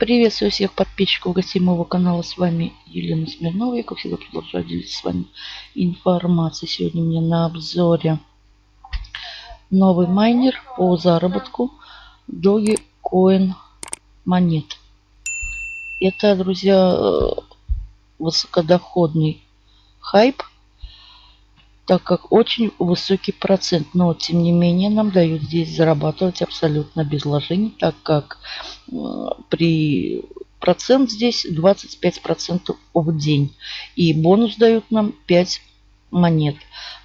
Приветствую всех подписчиков гостей моего канала. С вами Елена Смирнова. Я, как всегда, продолжаю делиться с вами информацией. Сегодня у меня на обзоре новый майнер по заработку Dogecoin монет. Это, друзья, высокодоходный хайп, так как очень высокий процент. Но, тем не менее, нам дают здесь зарабатывать абсолютно без вложений, так как при процент здесь 25% в день. И бонус дают нам 5 монет.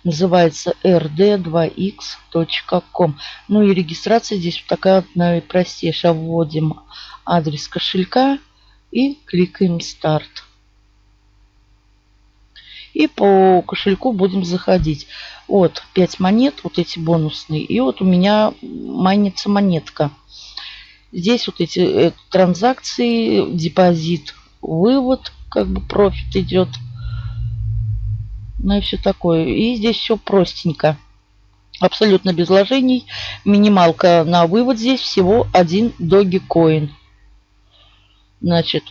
Называется rd2x.com. Ну и регистрация здесь такая вот наипростейшая. Вводим адрес кошелька и кликаем старт. И по кошельку будем заходить. Вот 5 монет, вот эти бонусные. И вот у меня майнится монетка. Здесь вот эти э, транзакции, депозит, вывод, как бы профит идет. Ну и все такое. И здесь все простенько. Абсолютно без вложений. Минималка на вывод здесь всего один Dogecoin. Значит,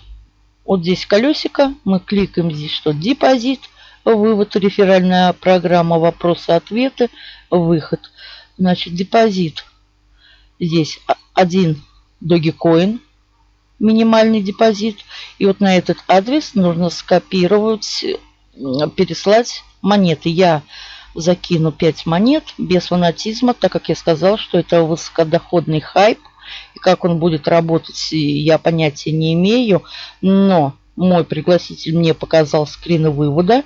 вот здесь колесико. Мы кликаем здесь, что депозит, вывод, реферальная программа, вопросы-ответы, выход. Значит, депозит. Здесь один Dogecoin, минимальный депозит. И вот на этот адрес нужно скопировать, переслать монеты. Я закину 5 монет без фанатизма, так как я сказал, что это высокодоходный хайп. И как он будет работать, я понятия не имею. Но мой пригласитель мне показал скрины вывода.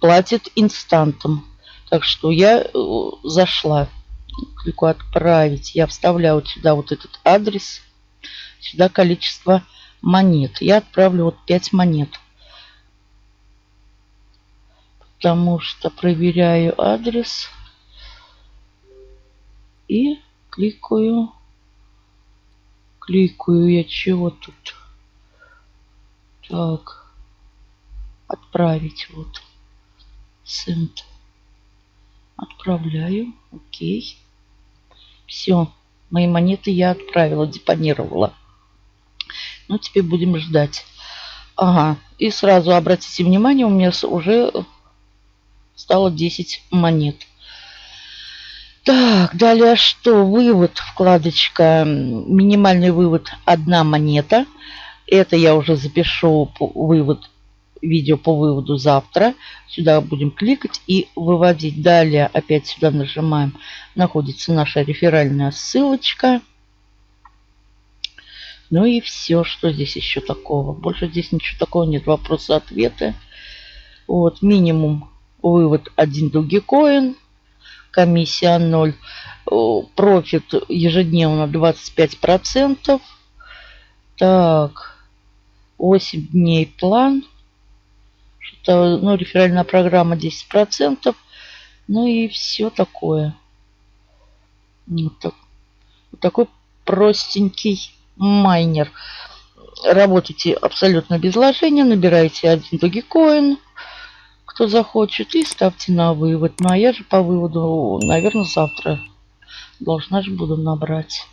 Платит инстантом. Так что я э, зашла клику «Отправить». Я вставляю сюда вот этот адрес. Сюда количество монет. Я отправлю вот 5 монет. Потому что проверяю адрес. И кликаю. Кликаю я чего тут? Так. Отправить вот. Send. Отправляю. Окей. Все. Мои монеты я отправила, депонировала. Ну, теперь будем ждать. Ага. И сразу обратите внимание, у меня уже стало 10 монет. Так, далее что? Вывод, вкладочка, минимальный вывод, одна монета. Это я уже запишу вывод видео по выводу завтра. Сюда будем кликать и выводить. Далее опять сюда нажимаем. Находится наша реферальная ссылочка. Ну и все, что здесь еще такого. Больше здесь ничего такого нет. Вопросы-ответы. Вот, минимум вывод 1 Dogecoin. Комиссия 0. Профит ежедневно 25%. Так, 8 дней план что ну, реферальная программа 10%. Ну и все такое. Вот, так, вот такой простенький майнер. Работайте абсолютно без вложения. Набирайте один Dogecoin, кто захочет, и ставьте на вывод. Ну а я же по выводу, наверное, завтра должна же буду набрать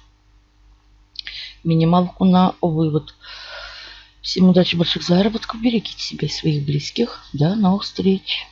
минималку на вывод. Всем удачи, больших заработков. Берегите себя и своих близких. До новых встреч.